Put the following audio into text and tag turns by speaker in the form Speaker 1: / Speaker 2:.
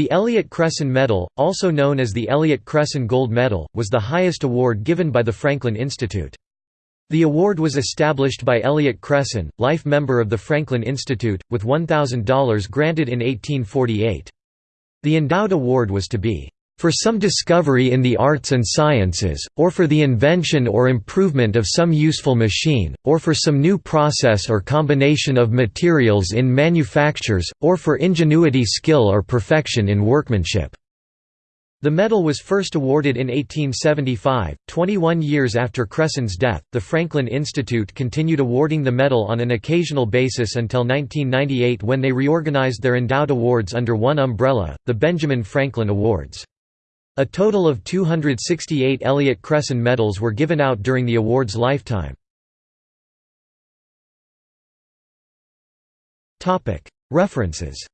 Speaker 1: The Elliott-Cresson Medal, also known as the Elliott-Cresson Gold Medal, was the highest award given by the Franklin Institute. The award was established by Elliott-Cresson, life member of the Franklin Institute, with $1,000 granted in 1848. The endowed award was to be for some discovery in the arts and sciences, or for the invention or improvement of some useful machine, or for some new process or combination of materials in manufactures, or for ingenuity skill or perfection in workmanship." The medal was first awarded in 1875, 21 years after Cresson's death. The Franklin Institute continued awarding the medal on an occasional basis until 1998 when they reorganized their endowed awards under one umbrella, the Benjamin Franklin Awards. A total of 268 Elliott-Cresson medals were given out during the award's lifetime. References